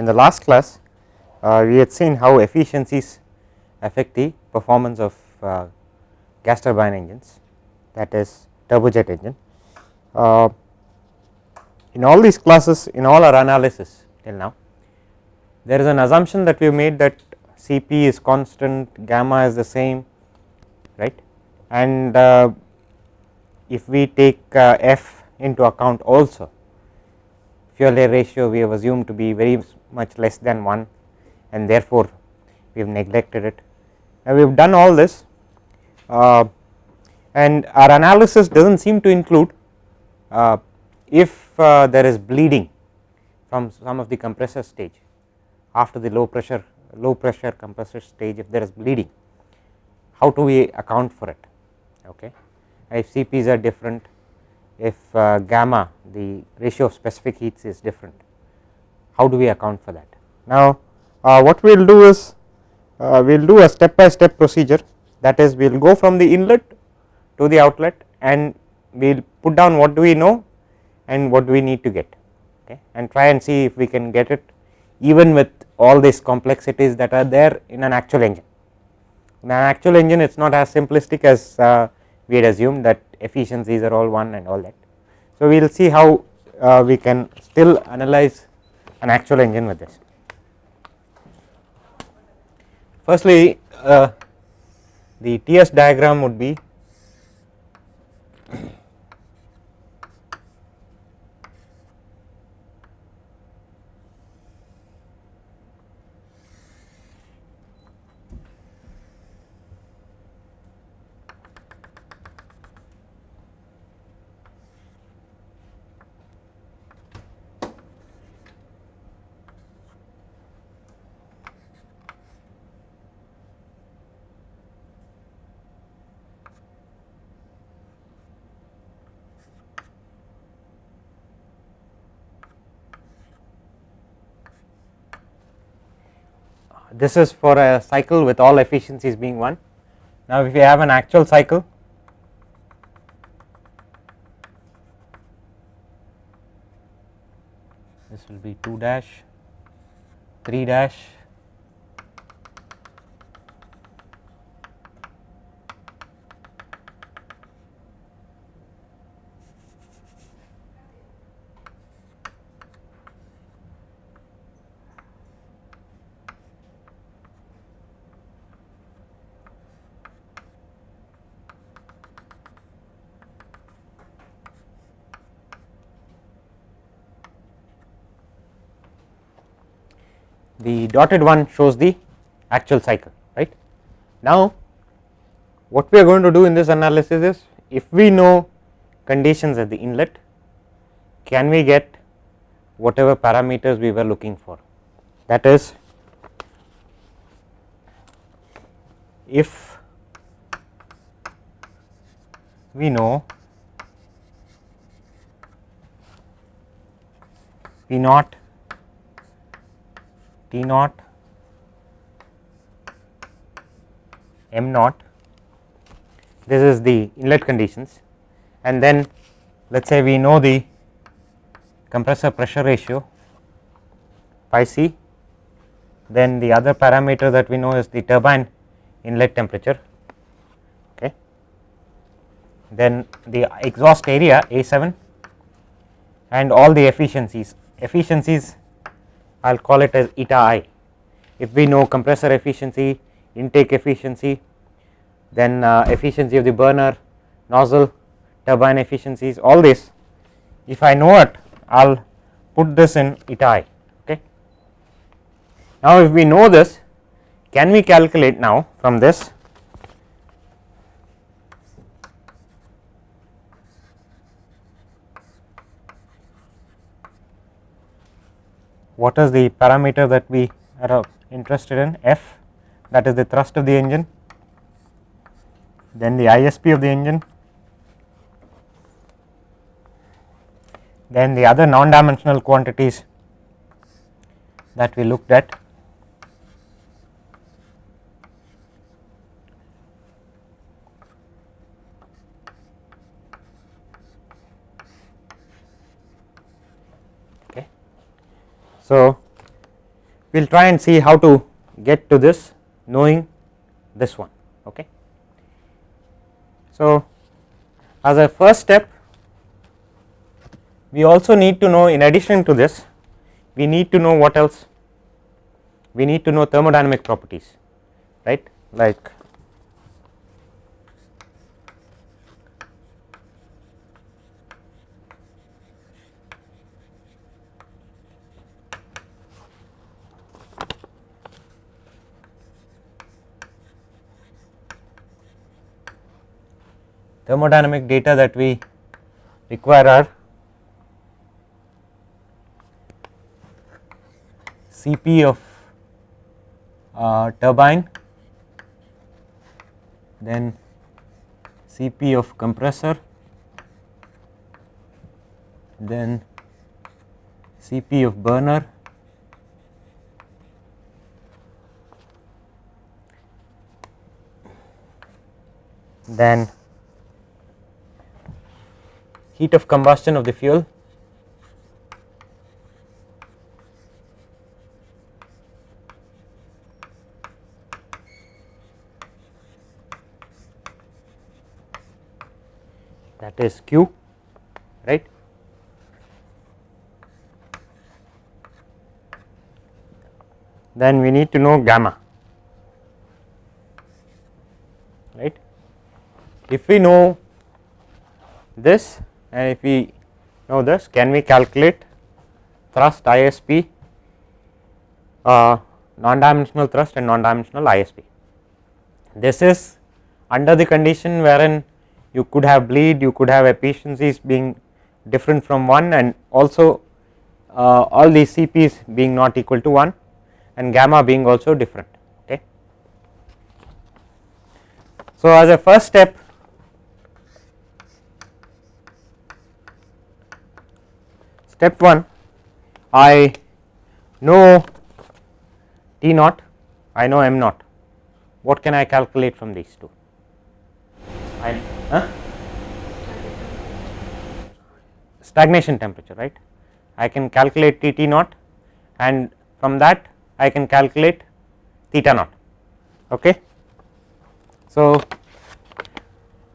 in the last class uh, we had seen how efficiencies affect the performance of uh, gas turbine engines that is turbojet engine. Uh, in all these classes in all our analysis till now there is an assumption that we made that Cp is constant gamma is the same right and uh, if we take uh, F into account also fuel air ratio we have assumed to be very much less than 1 and therefore we have neglected it. Now, we have done all this uh, and our analysis does not seem to include uh, if uh, there is bleeding from some of the compressor stage after the low pressure low pressure compressor stage if there is bleeding how do we account for it? Okay. If CPs are different if uh, gamma the ratio of specific heats is different. How do we account for that? Now uh, what we will do is uh, we will do a step by step procedure. That is we will go from the inlet to the outlet and we will put down what do we know and what do we need to get okay and try and see if we can get it even with all these complexities that are there in an actual engine. In an actual engine it is not as simplistic as uh, we had assumed that efficiencies are all one and all that. So, we will see how uh, we can still analyze an actual engine with this. Firstly, uh, the TS diagram would be this is for a cycle with all efficiencies being 1. Now, if we have an actual cycle this will be 2 dash 3 dash the dotted one shows the actual cycle right. Now what we are going to do in this analysis is if we know conditions at the inlet can we get whatever parameters we were looking for that is if we know P naught T naught m naught. This is the inlet conditions. And then let us say we know the compressor pressure ratio pi c. Then the other parameter that we know is the turbine inlet temperature. Okay. Then the exhaust area A7 and all the efficiencies. Efficiencies I will call it as eta i. If we know compressor efficiency, intake efficiency, then uh, efficiency of the burner, nozzle, turbine efficiencies all this if I know it I will put this in eta i okay. Now if we know this can we calculate now from this what is the parameter that we are uh, interested in? F that is the thrust of the engine then the ISP of the engine then the other non dimensional quantities that we looked at So, we will try and see how to get to this knowing this one. Okay. So, as a first step we also need to know in addition to this we need to know what else we need to know thermodynamic properties right like thermodynamic data that we require are Cp of uh, turbine, then Cp of compressor, then Cp of burner, then heat of combustion of the fuel. That is q right? Then we need to know gamma right? If we know this and if we know this can we calculate thrust ISP uh, non dimensional thrust and non dimensional ISP. This is under the condition wherein you could have bleed you could have efficiencies being different from 1 and also uh, all these CPs being not equal to 1 and gamma being also different okay. So as a first step step 1 I know T naught I know m naught. What can I calculate from these two? I huh? stagnation temperature right? I can calculate T T naught and from that I can calculate theta naught okay? So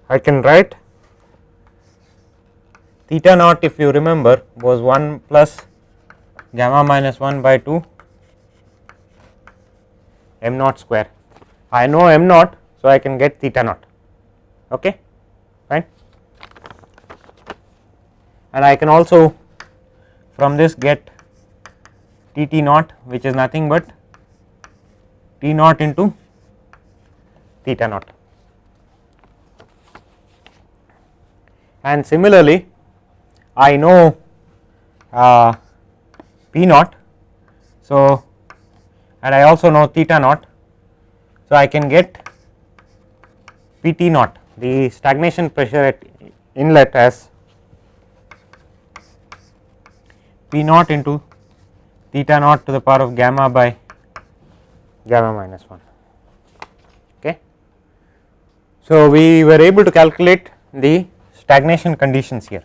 I can write theta naught if you remember was 1 plus gamma minus 1 by 2 m naught square. I know m naught, so I can get theta naught. Okay? Fine? And I can also from this get T T naught which is nothing but T naught into theta naught. And similarly I know uh, P naught. So, and I also know theta naught. So, I can get P T naught the stagnation pressure at inlet as P naught into theta naught to the power of gamma by gamma minus 1 okay. So, we were able to calculate the stagnation conditions here.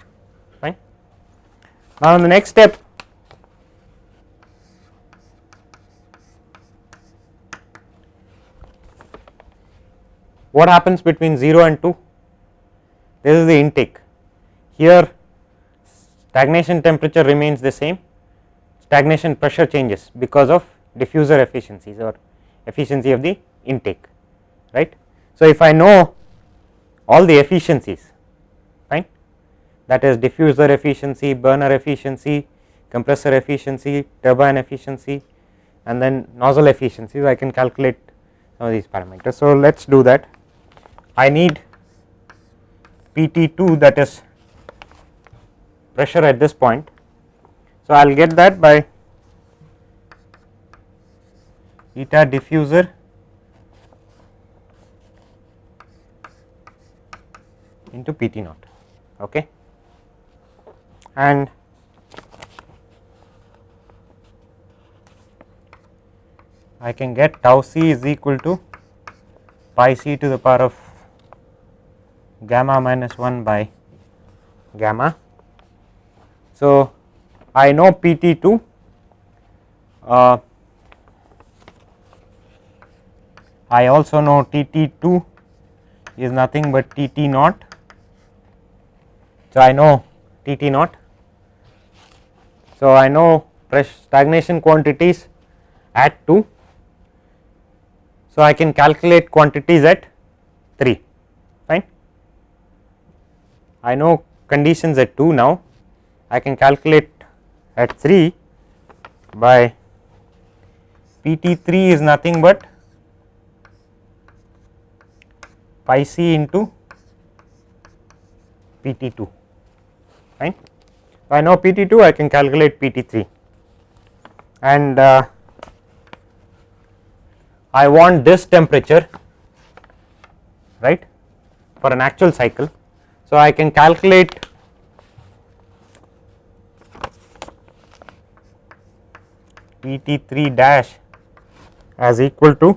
Now, in the next step. What happens between 0 and 2 this is the intake. Here stagnation temperature remains the same. Stagnation pressure changes because of diffuser efficiencies or efficiency of the intake right. So, if I know all the efficiencies that is diffuser efficiency, burner efficiency, compressor efficiency, turbine efficiency and then nozzle efficiencies I can calculate some of these parameters. So, let us do that I need PT2 that is pressure at this point. So, I will get that by eta diffuser into PT naught okay and I can get tau c is equal to pi c to the power of gamma minus 1 by gamma. So, I know P T 2 uh, I also know T T 2 is nothing but T T naught. So, I know T T naught. So, I know pressure stagnation quantities at 2. So, I can calculate quantities at 3 fine. I know conditions at 2 now I can calculate at 3 by P T 3 is nothing but pi c into P T 2 fine. I know P T 2 I can calculate P T 3 and uh, I want this temperature right for an actual cycle. So, I can calculate P T 3 dash as equal to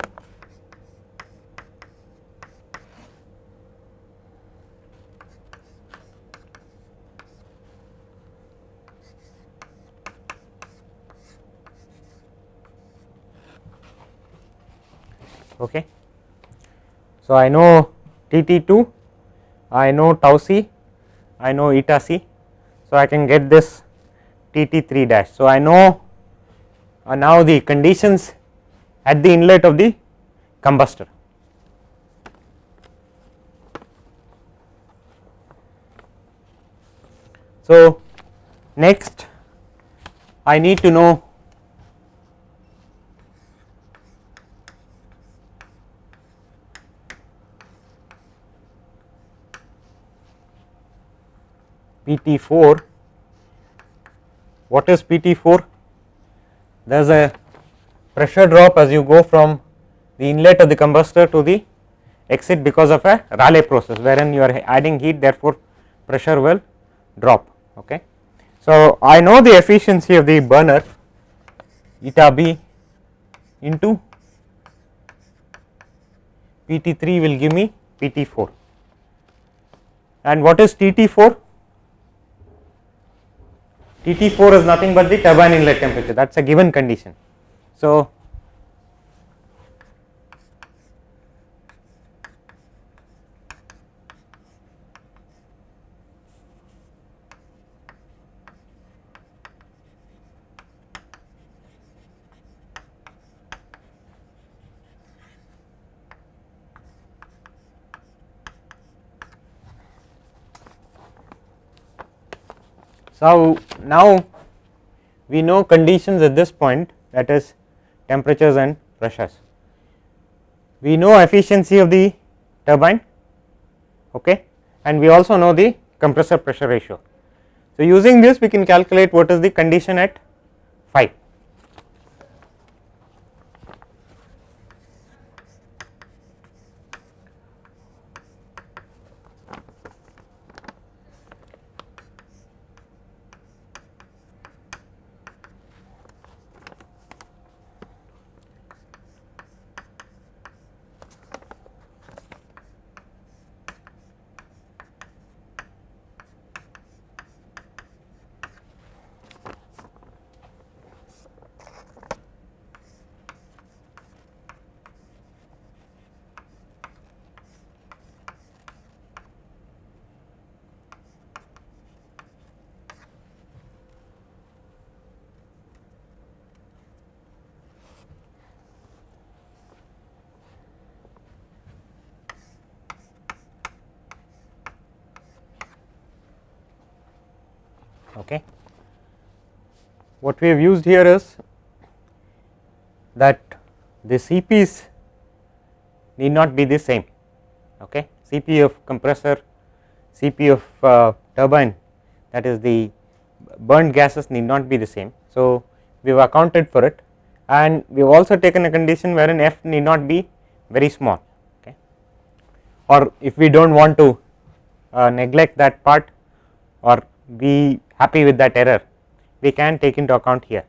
okay. So, I know T T 2, I know tau c, I know eta c. So, I can get this T T 3 dash. So, I know uh, now the conditions at the inlet of the combustor. So, next I need to know PT4. What is PT4? There is a pressure drop as you go from the inlet of the combustor to the exit because of a Rayleigh process wherein you are adding heat therefore pressure will drop okay. So I know the efficiency of the burner eta b into PT3 will give me PT4 and what is TT4 TT4 is nothing but the turbine inlet temperature that is a given condition. So, So, now we know conditions at this point that is temperatures and pressures. We know efficiency of the turbine okay, and we also know the compressor pressure ratio. So, using this we can calculate what is the condition at 5. Okay. What we have used here is that the CPs need not be the same. Okay. CP of compressor, CP of uh, turbine that is the burned gases need not be the same. So, we have accounted for it and we have also taken a condition wherein f need not be very small okay. or if we do not want to uh, neglect that part or be happy with that error we can take into account here.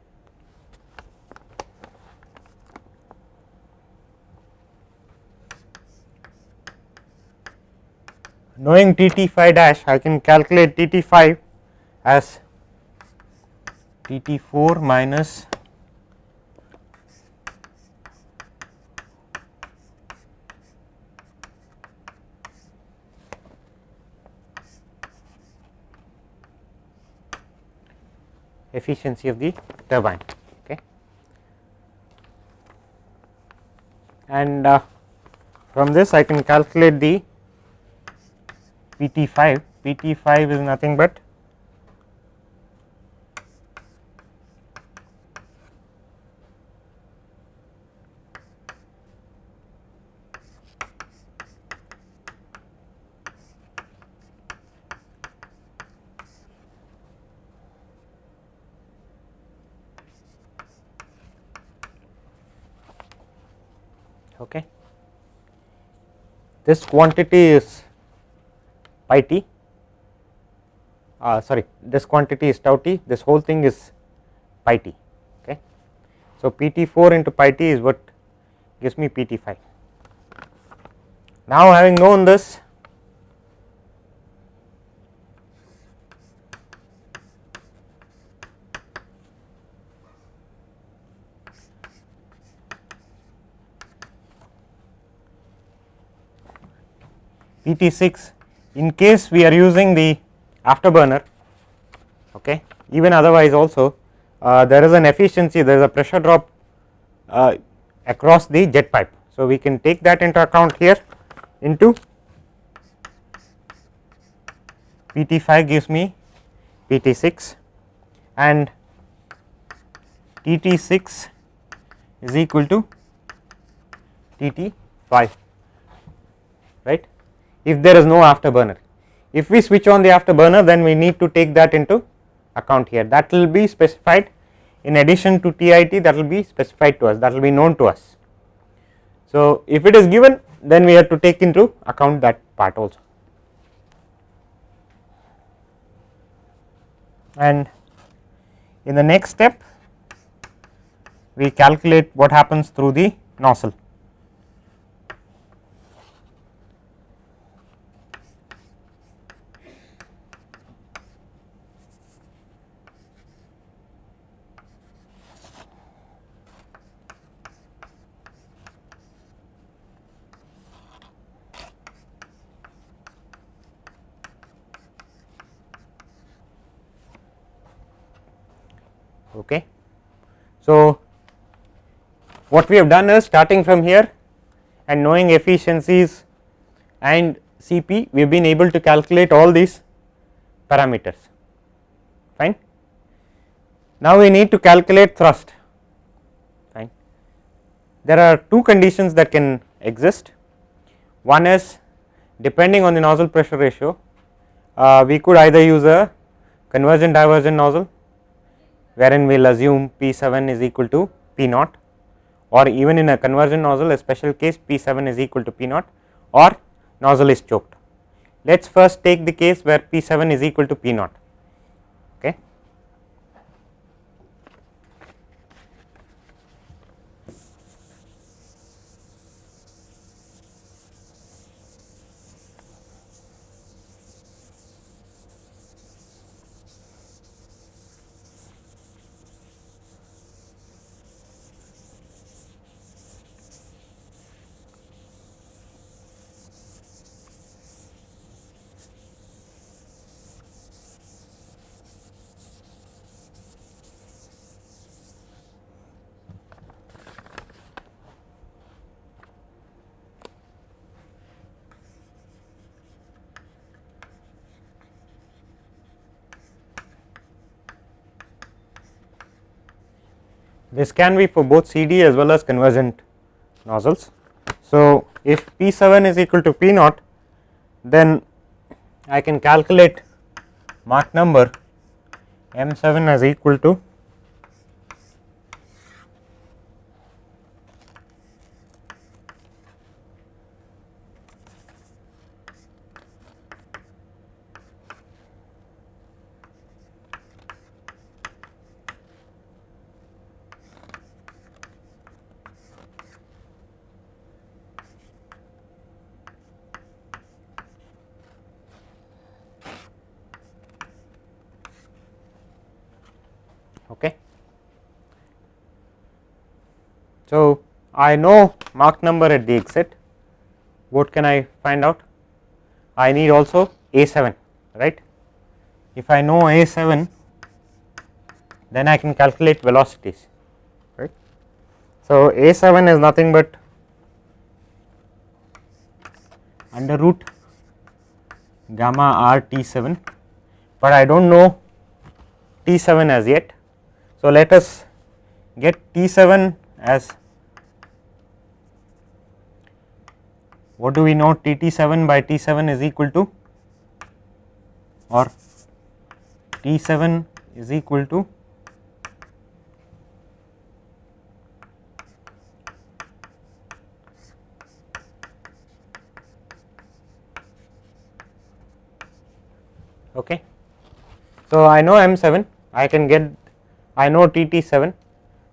Knowing T T 5 dash I can calculate T T 5 as T T 4 minus efficiency of the turbine okay? And uh, from this I can calculate the PT 5 PT 5 is nothing but okay. This quantity is pi t uh, sorry this quantity is tau t this whole thing is pi t okay. So, P t 4 into pi t is what gives me P t 5. Now having known this PT 6 in case we are using the afterburner okay even otherwise also uh, there is an efficiency there is a pressure drop uh, across the jet pipe. So, we can take that into account here into PT 5 gives me PT 6 and TT 6 is equal to TT 5 right if there is no afterburner. If we switch on the afterburner then we need to take that into account here that will be specified in addition to TIT that will be specified to us that will be known to us. So, if it is given then we have to take into account that part also and in the next step we calculate what happens through the nozzle. Okay. So, what we have done is starting from here and knowing efficiencies and Cp we have been able to calculate all these parameters fine. Now, we need to calculate thrust fine. There are two conditions that can exist one is depending on the nozzle pressure ratio uh, we could either use a convergent divergent nozzle wherein we will assume P 7 is equal to P naught or even in a convergent nozzle a special case P 7 is equal to P naught or nozzle is choked. Let us first take the case where P 7 is equal to P naught this can be for both CD as well as convergent nozzles. So, if P 7 is equal to P naught then I can calculate Mach number M 7 as equal to okay. So, I know Mach number at the exit what can I find out I need also A 7 right if I know A 7 then I can calculate velocities right. So, A 7 is nothing but under root gamma r T 7, but I do not know T 7 as yet. So, let us get T 7 as what do we know? T 7 by T 7 is equal to or T 7 is equal to okay. So, I know M 7 I can get I know T T 7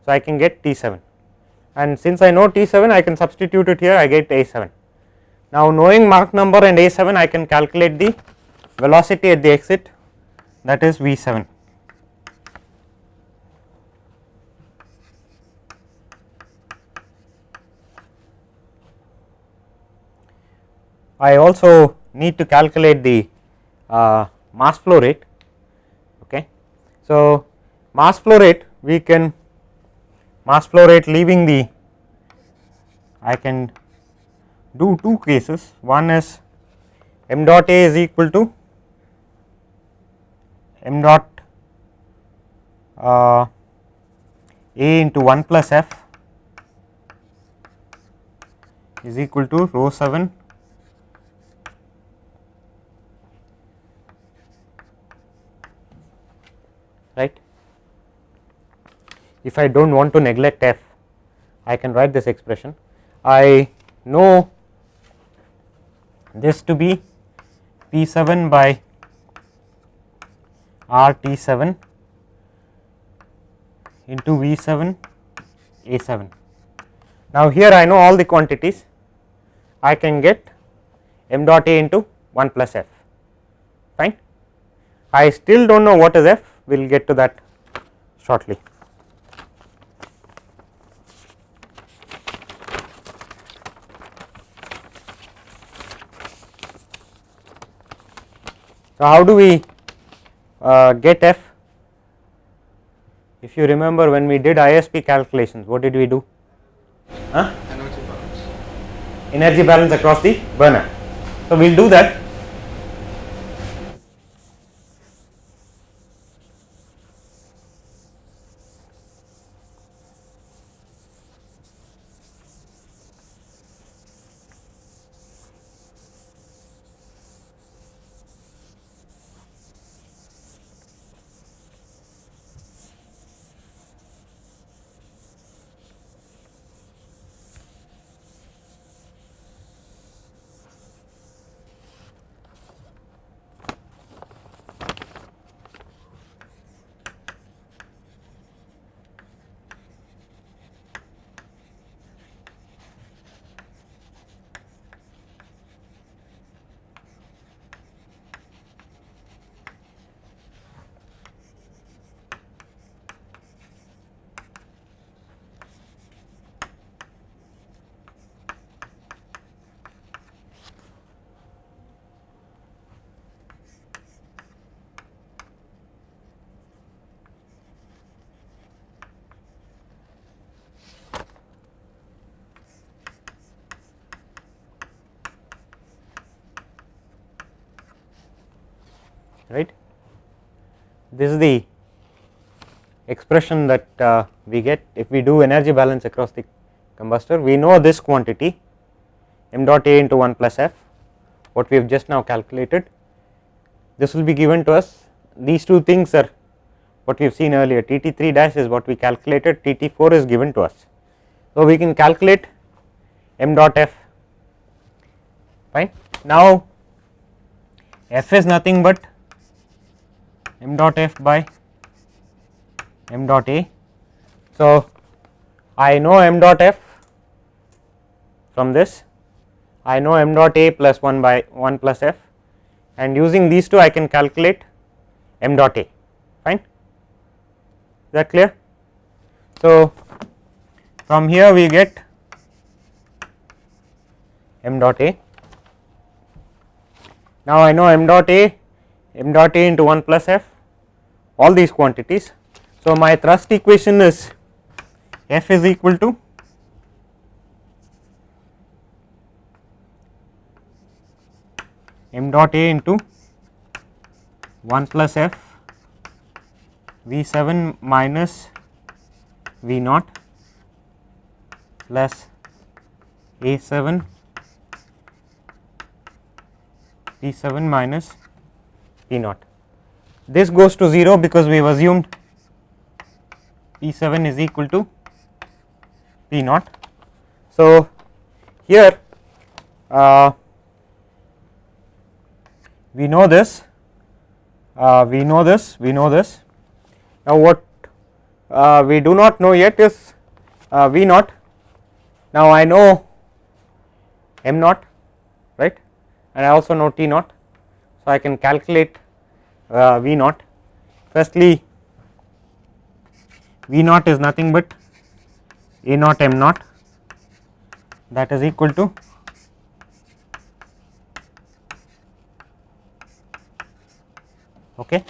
so I can get T 7 and since I know T 7 I can substitute it here. I get A 7. Now knowing Mach number and A 7 I can calculate the velocity at the exit that is V 7. I also need to calculate the uh, mass flow rate. Okay. So, mass flow rate we can mass flow rate leaving the I can do two cases one is m dot A is equal to m dot uh, A into 1 plus f is equal to rho 7 right. If I do not want to neglect f, I can write this expression. I know this to be P 7 by R T 7 into V 7 A 7. Now, here I know all the quantities I can get m dot A into 1 plus f fine. I still do not know what is f we will get to that shortly. So, how do we uh, get f? If you remember when we did ISP calculations, what did we do? Huh? Energy balance. Energy balance across the burner. So, we will do that right. This is the expression that uh, we get if we do energy balance across the combustor. We know this quantity m dot A into 1 plus f what we have just now calculated. This will be given to us these two things are what we have seen earlier T T 3 dash is what we calculated T T 4 is given to us. So, we can calculate m dot f fine. Now, f is nothing but m dot f by m dot a. So, I know m dot f from this, I know m dot a plus 1 by 1 plus f and using these two I can calculate m dot a fine is that clear. So, from here we get m dot a. Now, I know m dot a m dot a into 1 plus f all these quantities. So, my thrust equation is F is equal to m dot A into 1 plus F V 7 minus V naught plus A 7 P 7 minus P naught. This goes to 0 because we have assumed P 7 is equal to P naught. So, here uh, we know this, uh, we know this, we know this. Now, what uh, we do not know yet is uh, V naught. Now, I know m naught right and I also know T naught. So, I can calculate V naught. Firstly, V naught is nothing but A naught m naught that is equal to okay.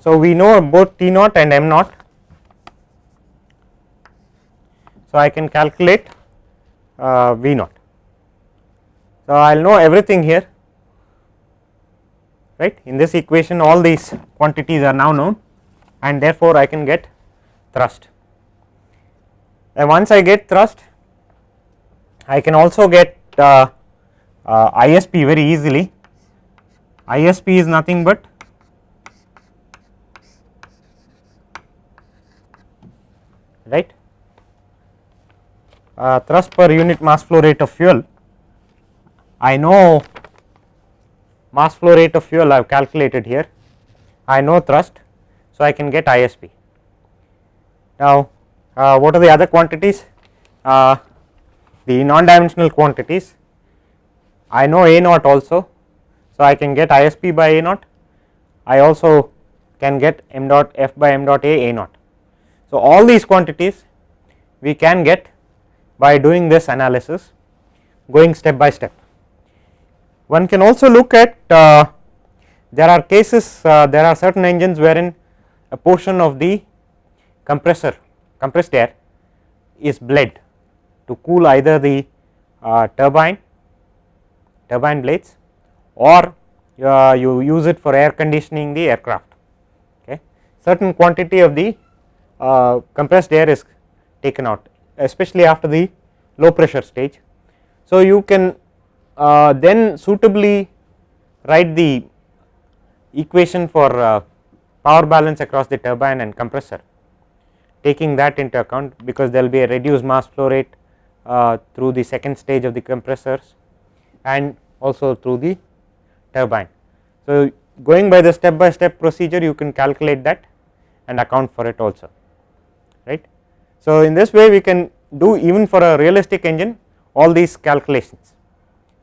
So, we know both T naught and m naught. So, I can calculate uh, V naught. So, I will know everything here right in this equation all these quantities are now known and therefore, I can get thrust. And once I get thrust I can also get uh, uh, ISP very easily. ISP is nothing but right uh, thrust per unit mass flow rate of fuel. I know mass flow rate of fuel I have calculated here, I know thrust. So, I can get ISP. Now, uh, what are the other quantities? Uh, the non dimensional quantities I know A naught also. So, I can get ISP by A naught, I also can get m dot f by m dot A A naught. So, all these quantities we can get by doing this analysis going step by step. One can also look at uh, there are cases uh, there are certain engines wherein a portion of the compressor compressed air is bled to cool either the uh, turbine turbine blades or uh, you use it for air conditioning the aircraft okay certain quantity of the uh, compressed air is taken out especially after the low pressure stage. So, you can then suitably write the equation for uh, power balance across the turbine and compressor taking that into account because there will be a reduced mass flow rate uh, through the second stage of the compressors and also through the turbine. So, going by the step by step procedure you can calculate that and account for it also right. So, in this way we can do even for a realistic engine all these calculations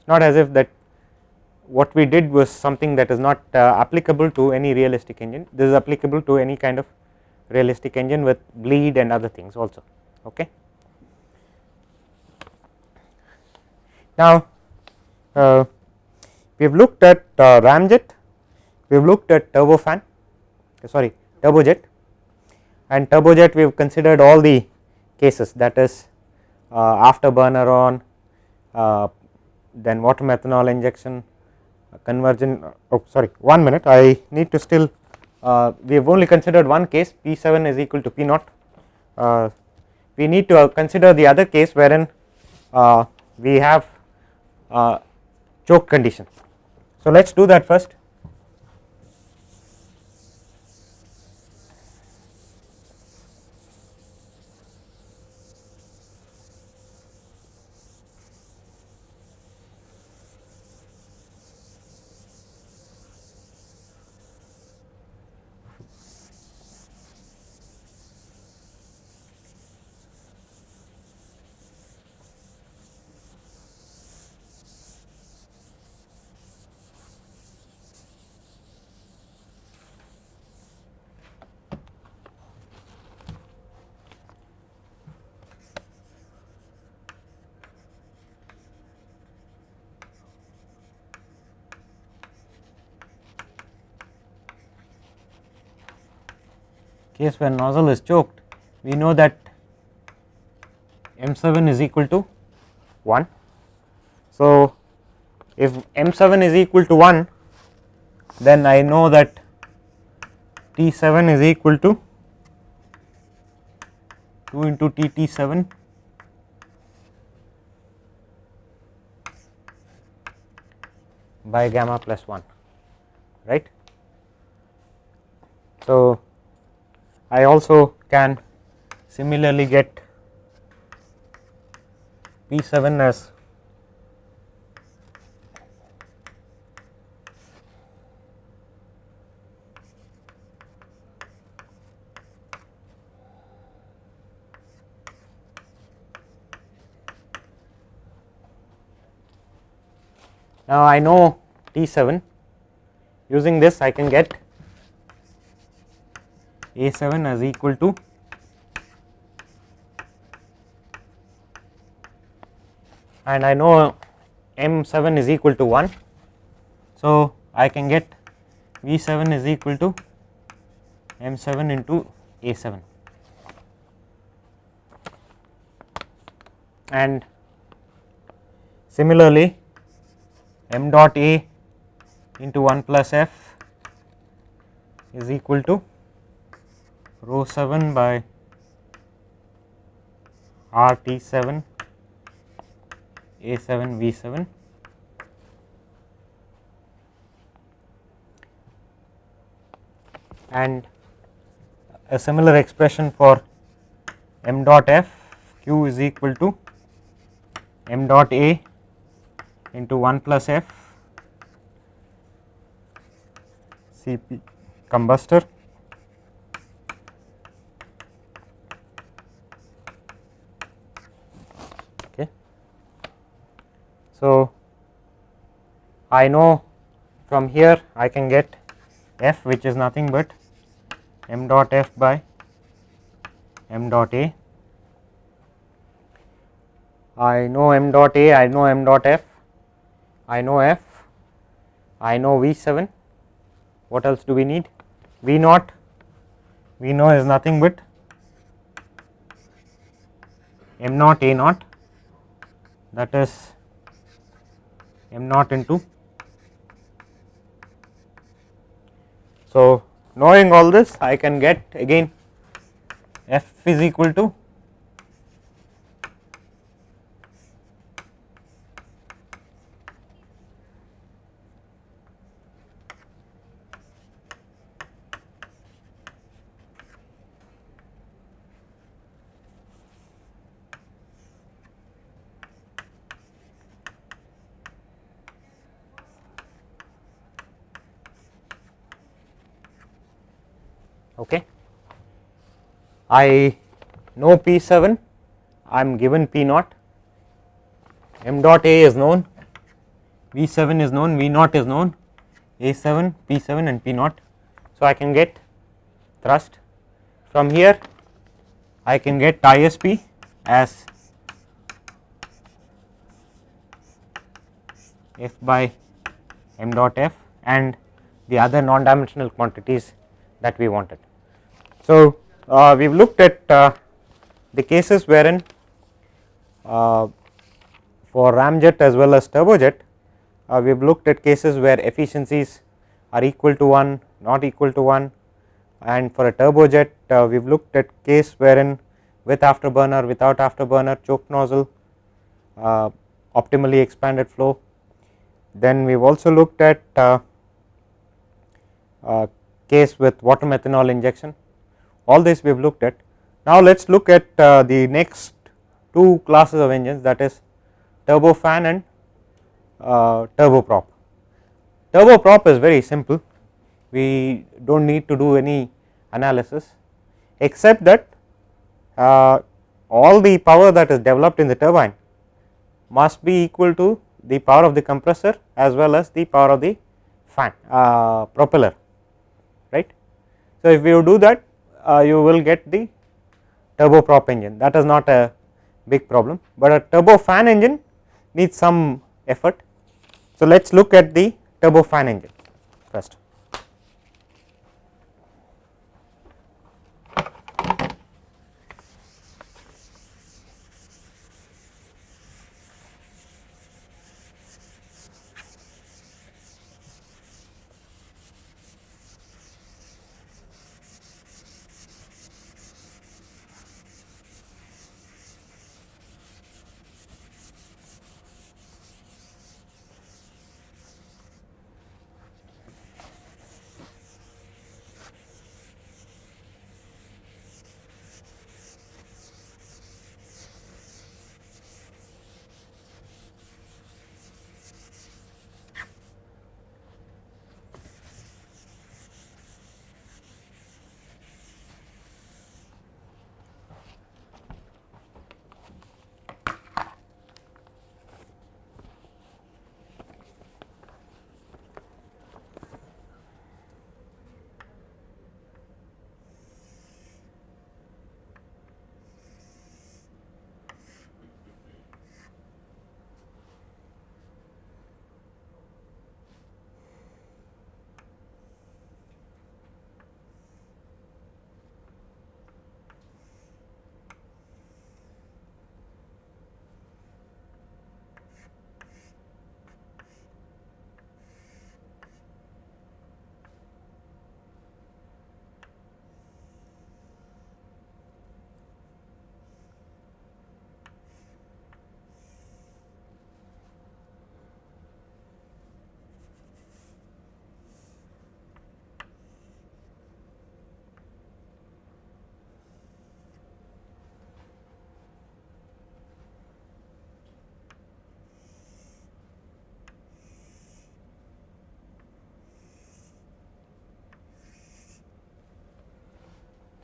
not as if that what we did was something that is not uh, applicable to any realistic engine this is applicable to any kind of realistic engine with bleed and other things also okay. Now uh, we have looked at uh, ramjet we have looked at turbofan sorry turbojet and turbojet we have considered all the cases that is uh, afterburner on uh, then water methanol injection conversion oh sorry one minute. I need to still uh, we have only considered one case P 7 is equal to P naught uh, we need to consider the other case wherein uh, we have uh, choke condition. So, let us do that first case where nozzle is choked we know that m7 is equal to 1. So, if m7 is equal to 1 then I know that T7 is equal to 2 into Tt7 by gamma plus 1 right. So, I also can similarly get P 7 as Now, I know T 7 using this I can get A 7 as equal to and I know M 7 is equal to 1. So, I can get V 7 is equal to M 7 into A 7 and similarly m dot a into 1 plus f is equal to rho 7 by r t 7 a 7 v 7 and a similar expression for m dot f q is equal to m dot a into 1 plus f Cp combustor So, I know from here I can get f which is nothing but m dot f by m dot a. I know m dot a I know m dot f I know f, I know V 7, what else do we need? V naught, V know is nothing but m naught a naught. That is m naught into. So, knowing all this I can get again f is equal to okay. I know P 7 I am given P naught m dot A is known. V 7 is known. V naught is known. A 7 P 7 and P naught. So, I can get thrust. From here I can get ISP as F by m dot F and the other non dimensional quantities that we wanted. So, uh, we have looked at uh, the cases wherein uh, for ramjet as well as turbojet uh, we have looked at cases where efficiencies are equal to 1 not equal to 1 and for a turbojet uh, we have looked at case wherein with afterburner without afterburner choke nozzle uh, optimally expanded flow. Then we have also looked at case with water methanol injection all this we have looked at. Now, let us look at uh, the next two classes of engines that is turbofan and uh, turboprop. Turboprop is very simple we do not need to do any analysis except that uh, all the power that is developed in the turbine must be equal to the power of the compressor as well as the power of the fan uh, propeller right. So, if you do that Uh, you will get the turboprop engine that is not a big problem, but a turbofan engine needs some effort. So, let us look at the turbofan engine first.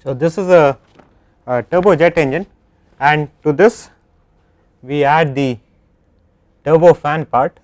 So, this is a, a turbojet engine and to this we add the turbo fan part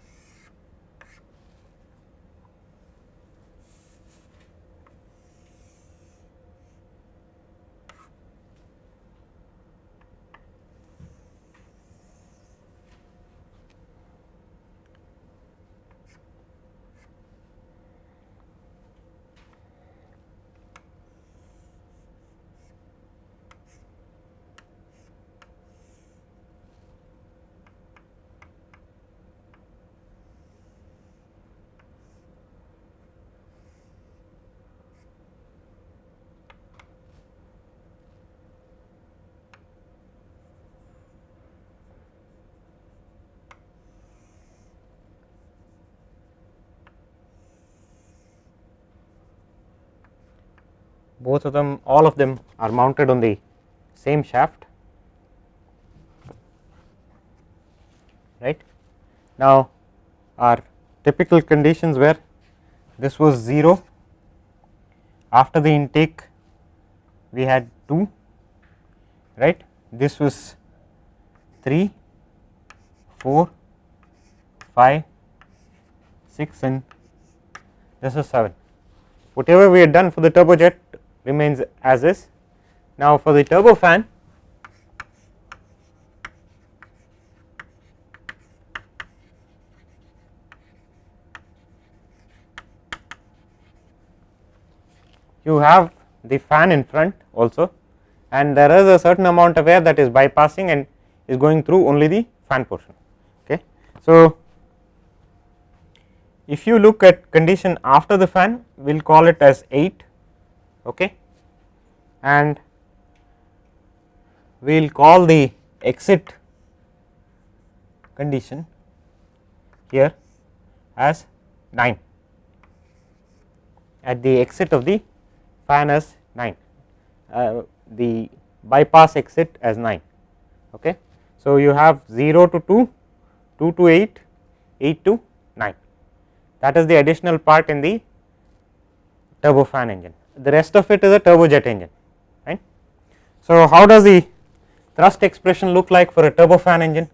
both of them all of them are mounted on the same shaft. Right. Now, our typical conditions were this was 0 after the intake we had 2 right? This was 3 4 5 6 and this is 7 whatever we had done for the turbojet remains as is. Now, for the turbofan you have the fan in front also and there is a certain amount of air that is bypassing and is going through only the fan portion. Okay. So, if you look at condition after the fan we will call it as 8 okay? And we will call the exit condition here as 9 at the exit of the fan as 9 uh, the bypass exit as 9 okay? So you have 0 to 2 2 to 8 8 to 9 that is the additional part in the turbofan engine the rest of it is a turbojet engine right. So, how does the thrust expression look like for a turbofan engine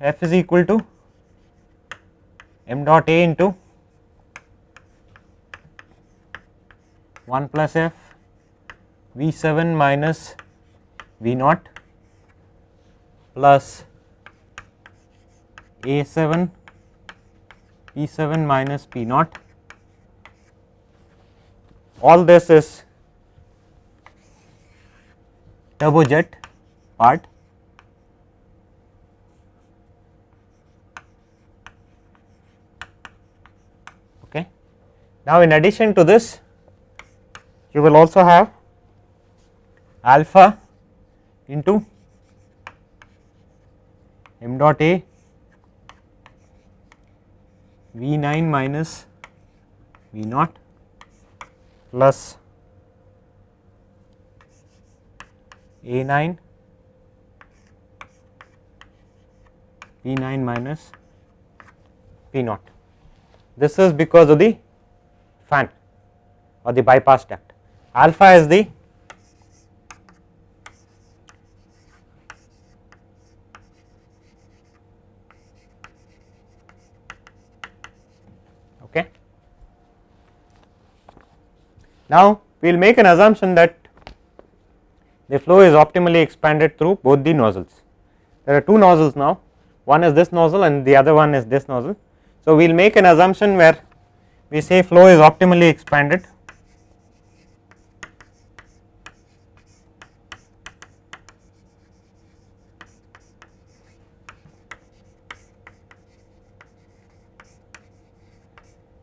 F is equal to m dot A into 1 plus F V 7 minus V naught plus A 7 P 7 minus P naught all this is turbojet part okay. Now, in addition to this you will also have alpha into m dot A V 9 minus V naught plus A 9 P 9 minus P naught. This is because of the fan or the bypass duct. Alpha is the Now, we will make an assumption that the flow is optimally expanded through both the nozzles. There are two nozzles now, one is this nozzle and the other one is this nozzle. So, we will make an assumption where we say flow is optimally expanded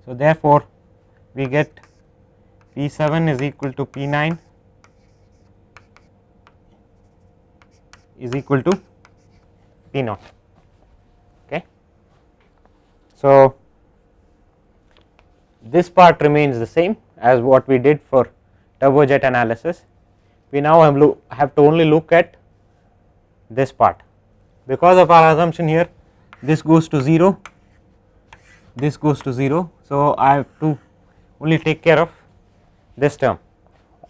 So, therefore, we get P 7 is equal to P 9 is equal to P naught. Okay. So, this part remains the same as what we did for turbojet analysis. We now have, have to only look at this part because of our assumption here this goes to 0 this goes to 0. So, I have to only take care of this term.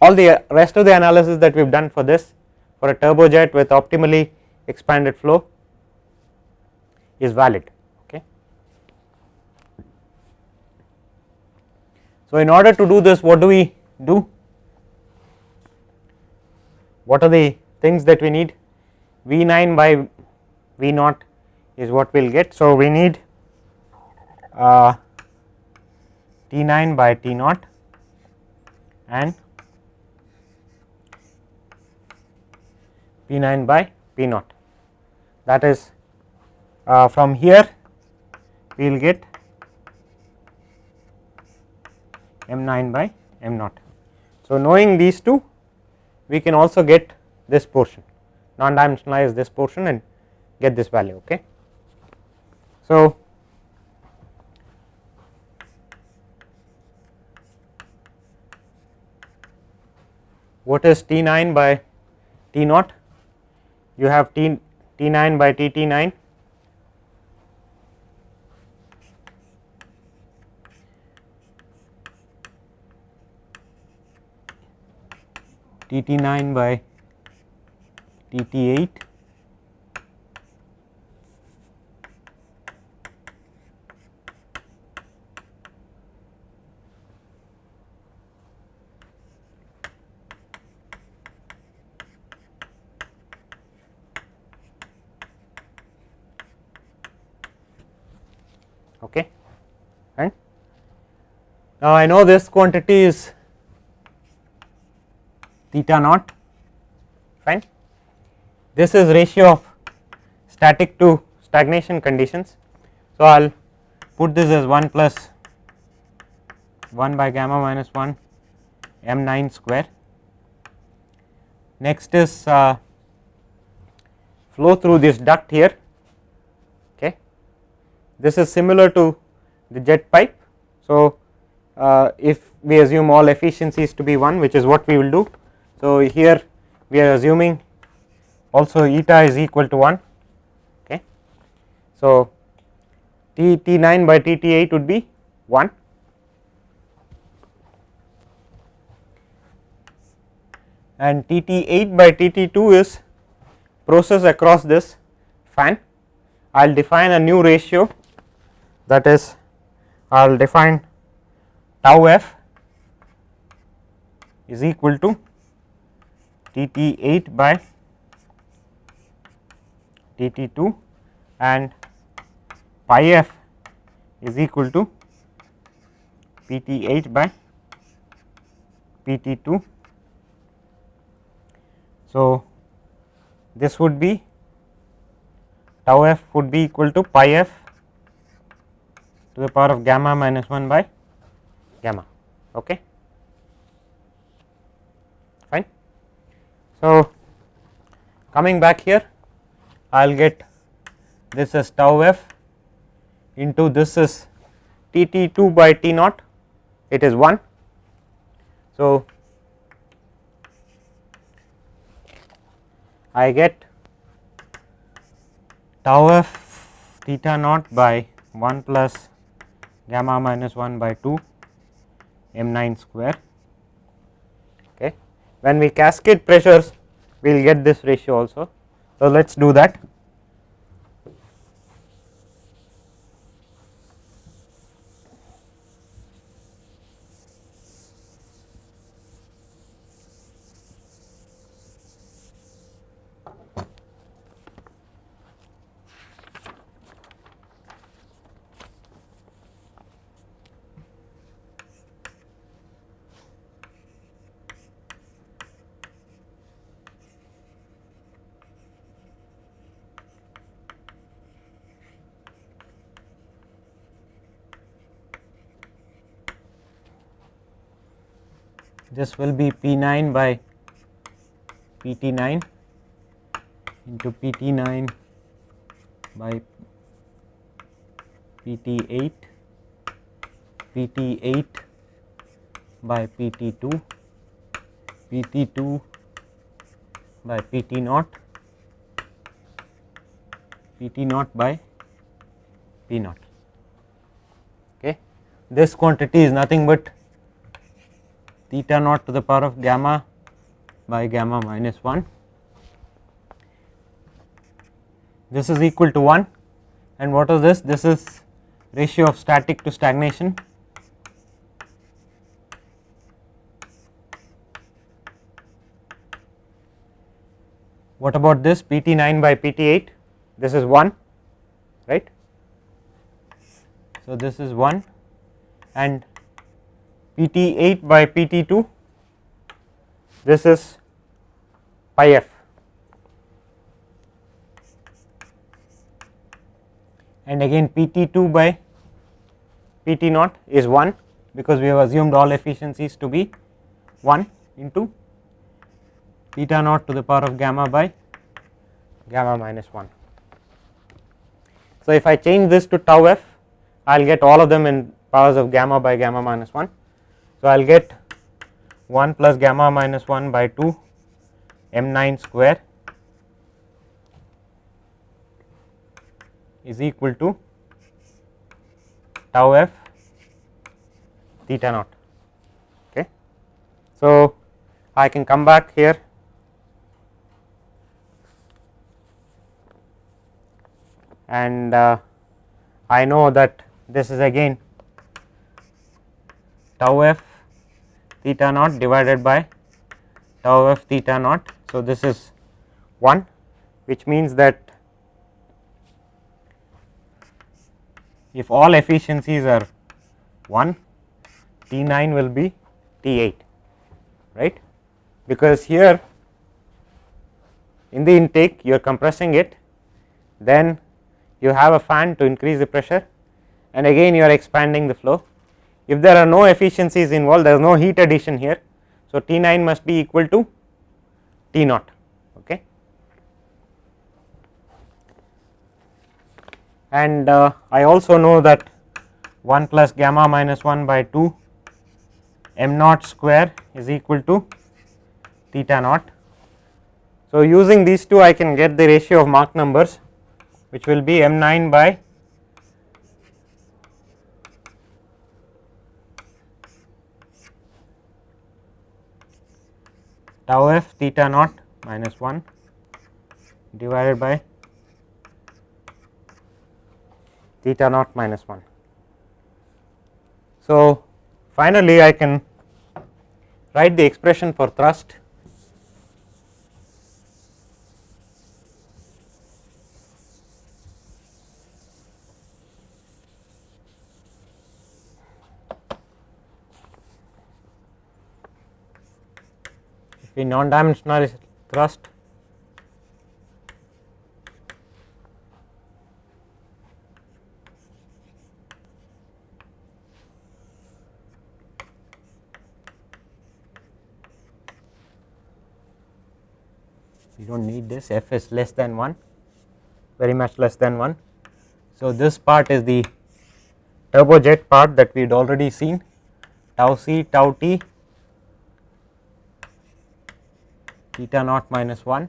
All the rest of the analysis that we have done for this for a turbojet with optimally expanded flow is valid. Okay. So, in order to do this what do we do? What are the things that we need? V9 by V0 is what we will get. So, we need uh, T9 by T0 and P 9 by P naught that is uh, from here we will get m 9 by m naught. So, knowing these two we can also get this portion non dimensionalize this portion and get this value ok. So, what is T9 by T naught? You have T, T9 by TT9 TT9 by TT8 now I know this quantity is theta naught fine this is ratio of static to stagnation conditions so I'll put this as 1 plus 1 by gamma minus 1 m 9 square next is uh, flow through this duct here okay. this is similar to the jet pipe. So, Uh, if we assume all efficiencies to be 1 which is what we will do. So, here we are assuming also eta is equal to 1 okay. So, T T 9 by T T 8 would be 1 and T T 8 by T T 2 is process across this fan I will define a new ratio that is I will define tau f is equal to T T 8 by T T 2 and pi f is equal to P T 8 by P T 2. So, this would be tau f would be equal to pi f to the power of gamma minus 1 by gamma. Okay fine. So coming back here i'll get this is tau f into this is t t 2 by t naught. It is 1 so i get tau f theta naught by 1 plus gamma minus 1 by 2 m 9 square. Okay. When we cascade pressures we will get this ratio also. So, let us do that. This will be P 9 by P T 9 into P T 9 by P T 8 P T 8 by P T 2 P T 2 by P T naught P T naught by P naught. Okay. This quantity is nothing but theta naught to the power of gamma by gamma minus 1 this is equal to 1 and what is this? This is ratio of static to stagnation. What about this? Pt 9 by pt 8 this is 1 right? So this is 1 and pt 8 by pt 2 this is pi f and again pt 2 by pt naught is 1 because we have assumed all efficiencies to be 1 into theta naught to the power of gamma by gamma minus 1. So, if I change this to tau f I will get all of them in powers of gamma by gamma minus 1. So, I will get 1 plus gamma minus 1 by 2 m 9 square is equal to tau f theta naught. Okay. So, I can come back here and uh, I know that this is again tau f theta naught divided by tau f theta naught. So, this is 1 which means that if all efficiencies are 1 T 9 will be T 8 right because here in the intake you are compressing it then you have a fan to increase the pressure and again you are expanding the flow. If there are no efficiencies involved there is no heat addition here. So, T 9 must be equal to T naught okay. and uh, I also know that 1 plus gamma minus 1 by 2 m naught square is equal to theta naught. So, using these two I can get the ratio of Mach numbers which will be m 9 by tau f theta naught minus 1 divided by theta naught minus 1. So, finally, I can write the expression for thrust the non dimensional thrust. You do not need this. F is less than 1 very much less than 1. So, this part is the turbojet part that we had already seen. Tau c tau t theta naught minus 1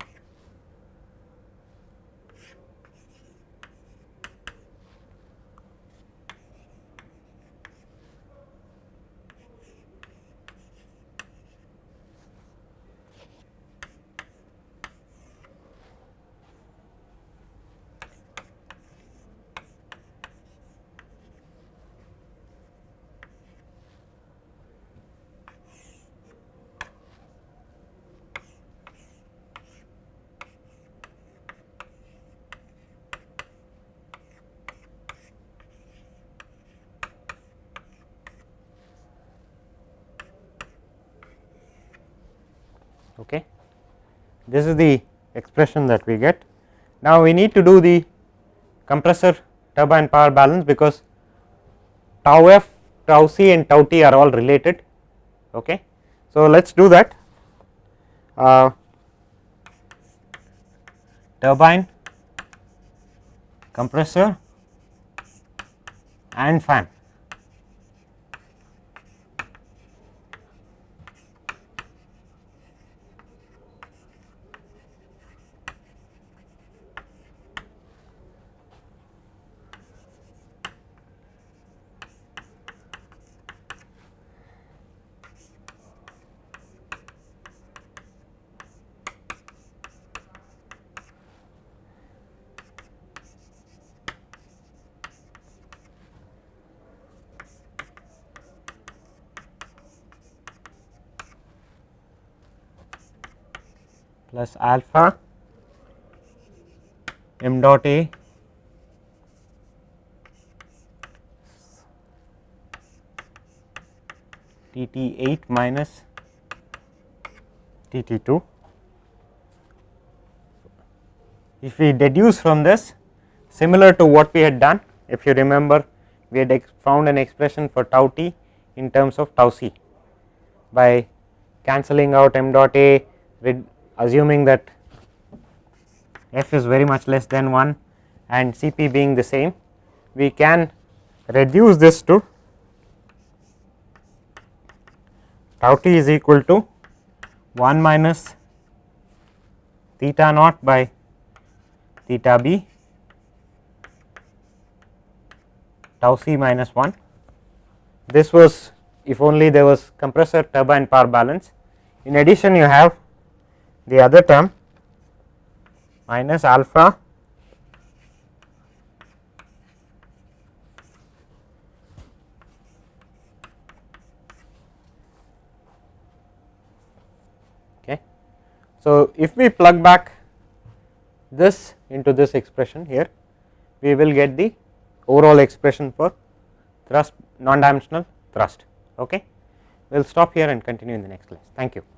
okay. This is the expression that we get. Now, we need to do the compressor turbine power balance because tau f, tau c and tau t are all related. Okay. So, let us do that uh, turbine, compressor and fan. plus alpha m dot A T T 8 minus T T 2. If we deduce from this similar to what we had done, if you remember we had found an expression for tau t in terms of tau c by cancelling out m dot a assuming that f is very much less than 1 and C p being the same, we can reduce this to tau t is equal to 1 minus theta naught by theta b tau c minus 1. This was if only there was compressor turbine power balance. In addition you have the other term minus alpha okay. So, if we plug back this into this expression here, we will get the overall expression for thrust non dimensional thrust. Okay. We will stop here and continue in the next class. Thank you.